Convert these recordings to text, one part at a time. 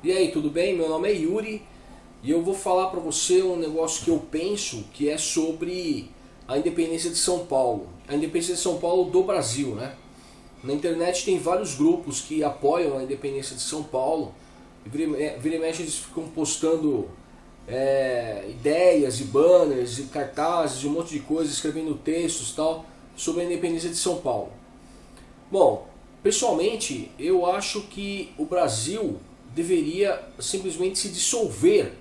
E aí, tudo bem? Meu nome é Yuri e eu vou falar para você um negócio que eu penso que é sobre a independência de São Paulo. A independência de São Paulo do Brasil, né? Na internet tem vários grupos que apoiam a independência de São Paulo. E vira e mexe eles ficam postando é, ideias e banners e cartazes e um monte de coisa, escrevendo textos tal sobre a independência de São Paulo. Bom, pessoalmente eu acho que o Brasil deveria simplesmente se dissolver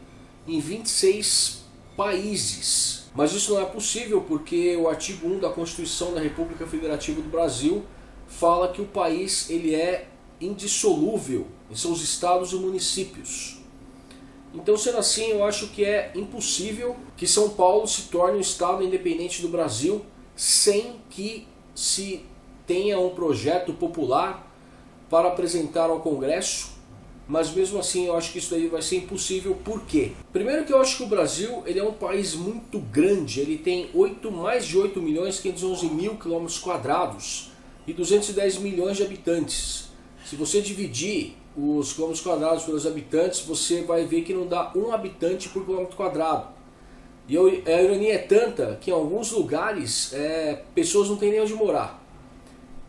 em 26 países. Mas isso não é possível porque o artigo 1 da Constituição da República Federativa do Brasil fala que o país ele é indissolúvel em seus estados e municípios. Então, sendo assim, eu acho que é impossível que São Paulo se torne um estado independente do Brasil sem que se tenha um projeto popular para apresentar ao Congresso mas mesmo assim eu acho que isso daí vai ser impossível, por quê? Primeiro que eu acho que o Brasil ele é um país muito grande, ele tem 8, mais de 8 milhões 511 mil quilômetros quadrados e 210 milhões de habitantes. Se você dividir os quilômetros quadrados pelos habitantes, você vai ver que não dá um habitante por quilômetro quadrado. E a ironia é tanta que em alguns lugares é, pessoas não têm nem onde morar.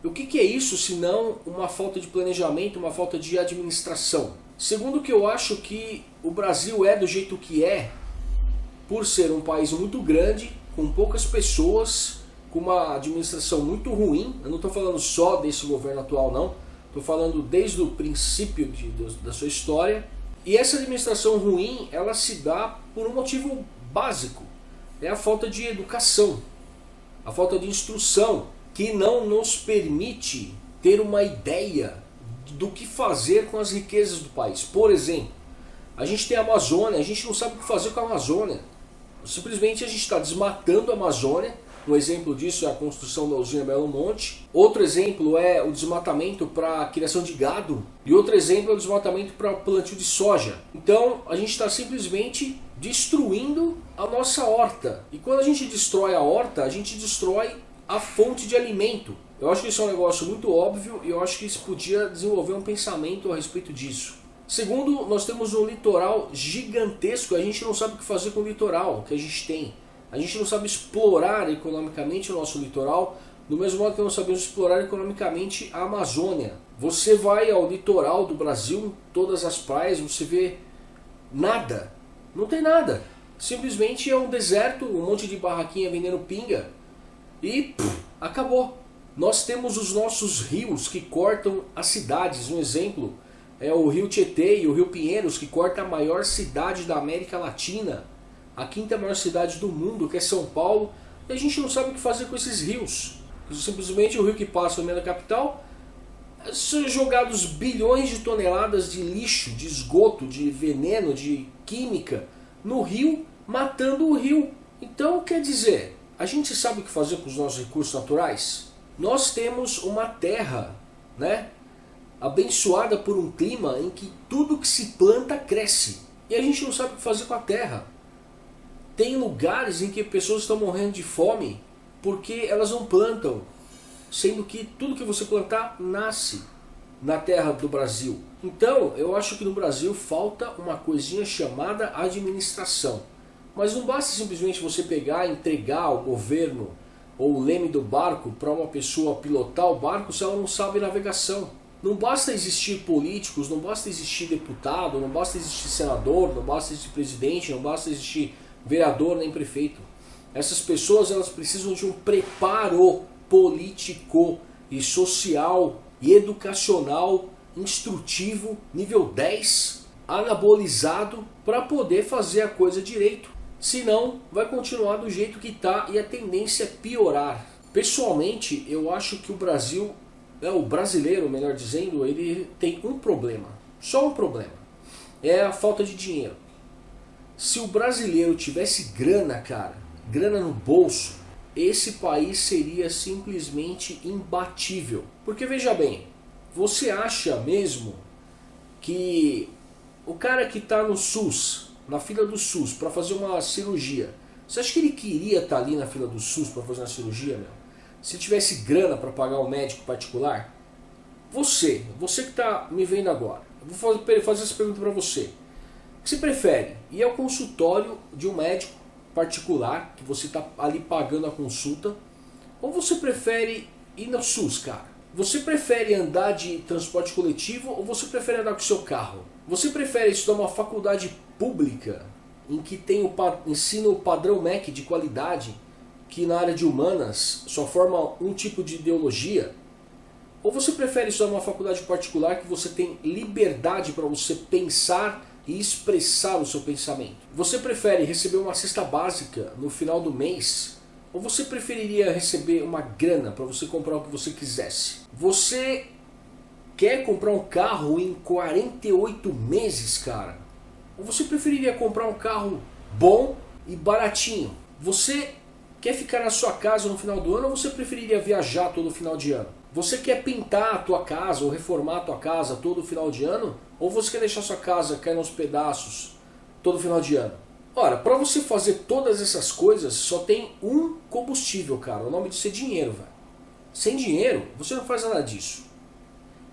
O que, que é isso se não uma falta de planejamento, uma falta de administração? Segundo que eu acho que o Brasil é do jeito que é, por ser um país muito grande, com poucas pessoas, com uma administração muito ruim, eu não estou falando só desse governo atual não, estou falando desde o princípio de, de, da sua história, e essa administração ruim, ela se dá por um motivo básico, é a falta de educação, a falta de instrução, que não nos permite ter uma ideia do que fazer com as riquezas do país. Por exemplo, a gente tem a Amazônia, a gente não sabe o que fazer com a Amazônia. Simplesmente a gente está desmatando a Amazônia. Um exemplo disso é a construção da usina Belo Monte. Outro exemplo é o desmatamento para criação de gado. E outro exemplo é o desmatamento para plantio de soja. Então a gente está simplesmente destruindo a nossa horta. E quando a gente destrói a horta, a gente destrói a fonte de alimento. Eu acho que isso é um negócio muito óbvio e eu acho que se podia desenvolver um pensamento a respeito disso. Segundo, nós temos um litoral gigantesco, a gente não sabe o que fazer com o litoral que a gente tem. A gente não sabe explorar economicamente o nosso litoral, do mesmo modo que não sabemos explorar economicamente a Amazônia. Você vai ao litoral do Brasil, todas as praias, você vê nada. Não tem nada. Simplesmente é um deserto, um monte de barraquinha vendendo pinga e acabou. Nós temos os nossos rios que cortam as cidades. Um exemplo é o rio Tietê e o rio Pinheiros, que corta a maior cidade da América Latina, a quinta maior cidade do mundo, que é São Paulo, e a gente não sabe o que fazer com esses rios. Simplesmente o rio que passa da capital, são jogados bilhões de toneladas de lixo, de esgoto, de veneno, de química no rio, matando o rio. Então, quer dizer, a gente sabe o que fazer com os nossos recursos naturais? Nós temos uma terra, né? Abençoada por um clima em que tudo que se planta cresce. E a gente não sabe o que fazer com a terra. Tem lugares em que pessoas estão morrendo de fome porque elas não plantam. Sendo que tudo que você plantar nasce na terra do Brasil. Então, eu acho que no Brasil falta uma coisinha chamada administração. Mas não basta simplesmente você pegar e entregar ao governo ou o leme do barco para uma pessoa pilotar o barco se ela não sabe navegação. Não basta existir políticos, não basta existir deputado, não basta existir senador, não basta existir presidente, não basta existir vereador nem prefeito. Essas pessoas elas precisam de um preparo político e social e educacional instrutivo nível 10 anabolizado para poder fazer a coisa direito. Senão, vai continuar do jeito que está e a tendência é piorar. Pessoalmente, eu acho que o Brasil, é, o brasileiro, melhor dizendo, ele tem um problema. Só um problema. É a falta de dinheiro. Se o brasileiro tivesse grana, cara, grana no bolso, esse país seria simplesmente imbatível. Porque veja bem, você acha mesmo que o cara que está no SUS, na fila do SUS para fazer uma cirurgia, você acha que ele queria estar tá ali na fila do SUS para fazer uma cirurgia, meu? Se tivesse grana para pagar um médico particular? Você, você que está me vendo agora, vou fazer, fazer essa pergunta para você. O que você prefere? Ir ao consultório de um médico particular, que você está ali pagando a consulta, ou você prefere ir no SUS, cara? Você prefere andar de transporte coletivo ou você prefere andar com o seu carro? Você prefere estudar uma faculdade pública em que tem o ensino padrão MEC de qualidade, que na área de humanas só forma um tipo de ideologia? Ou você prefere estudar uma faculdade particular que você tem liberdade para você pensar e expressar o seu pensamento? Você prefere receber uma cesta básica no final do mês ou você preferiria receber uma grana para você comprar o que você quisesse? Você quer comprar um carro em 48 meses, cara? Ou você preferiria comprar um carro bom e baratinho? Você quer ficar na sua casa no final do ano ou você preferiria viajar todo final de ano? Você quer pintar a tua casa ou reformar a tua casa todo final de ano? Ou você quer deixar sua casa cair nos pedaços todo final de ano? Ora, para você fazer todas essas coisas, só tem um combustível, cara. O nome disso é dinheiro, velho. Sem dinheiro, você não faz nada disso.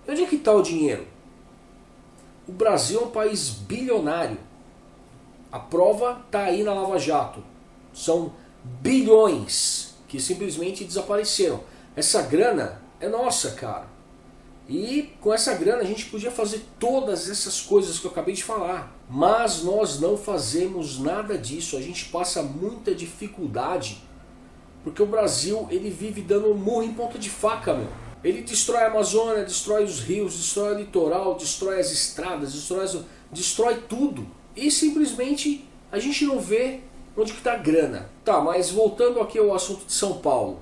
E onde é que está o dinheiro? O Brasil é um país bilionário. A prova está aí na Lava Jato. São bilhões que simplesmente desapareceram. Essa grana é nossa, cara. E com essa grana a gente podia fazer todas essas coisas que eu acabei de falar. Mas nós não fazemos nada disso. A gente passa muita dificuldade. Porque o Brasil ele vive dando murro em ponta de faca, meu. Ele destrói a Amazônia, destrói os rios, destrói o litoral, destrói as estradas, destrói, destrói tudo. E simplesmente a gente não vê onde que está a grana. Tá, mas voltando aqui ao assunto de São Paulo.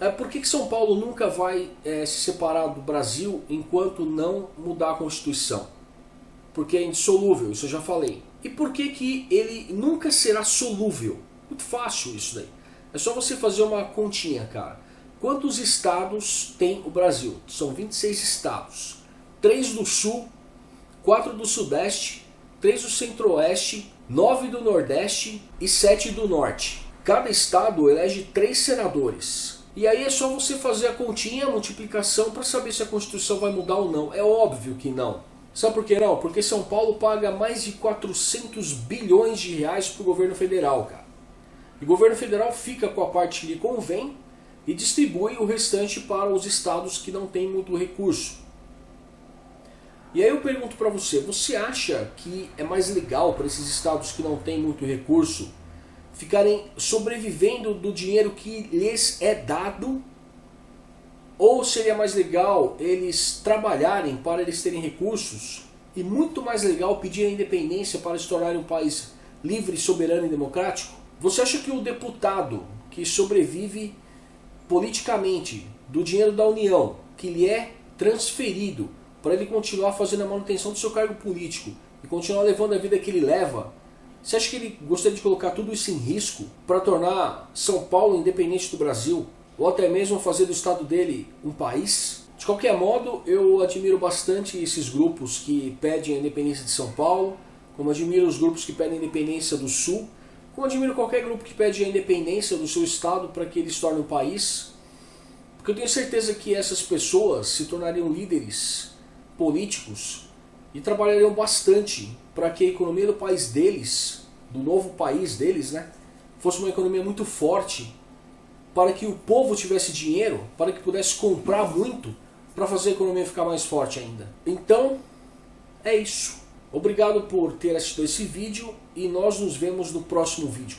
É, por que, que São Paulo nunca vai é, se separar do Brasil enquanto não mudar a Constituição? Porque é indissolúvel, isso eu já falei. E por que, que ele nunca será solúvel? Muito fácil isso daí. É só você fazer uma continha, cara. Quantos estados tem o Brasil? São 26 estados. 3 do Sul, 4 do Sudeste, 3 do Centro-Oeste, 9 do Nordeste e 7 do Norte. Cada estado elege 3 senadores. E aí é só você fazer a continha, a multiplicação para saber se a Constituição vai mudar ou não. É óbvio que não. Sabe por que não? Porque São Paulo paga mais de 400 bilhões de reais para o governo federal, cara. E o governo federal fica com a parte que lhe convém e distribui o restante para os estados que não têm muito recurso. E aí eu pergunto para você, você acha que é mais legal para esses estados que não têm muito recurso ficarem sobrevivendo do dinheiro que lhes é dado? Ou seria mais legal eles trabalharem para eles terem recursos e muito mais legal pedir a independência para se tornarem um país livre, soberano e democrático? Você acha que o deputado que sobrevive politicamente do dinheiro da União, que lhe é transferido para ele continuar fazendo a manutenção do seu cargo político e continuar levando a vida que ele leva, você acha que ele gostaria de colocar tudo isso em risco para tornar São Paulo independente do Brasil? Ou até mesmo fazer do estado dele um país? De qualquer modo, eu admiro bastante esses grupos que pedem a independência de São Paulo, como admiro os grupos que pedem a independência do Sul, como admiro qualquer grupo que pede a independência do seu estado para que ele se torne um país. Porque eu tenho certeza que essas pessoas se tornariam líderes políticos e trabalhariam bastante para que a economia do país deles, do novo país deles, né, fosse uma economia muito forte, para que o povo tivesse dinheiro, para que pudesse comprar muito, para fazer a economia ficar mais forte ainda. Então, é isso. Obrigado por ter assistido esse vídeo e nós nos vemos no próximo vídeo.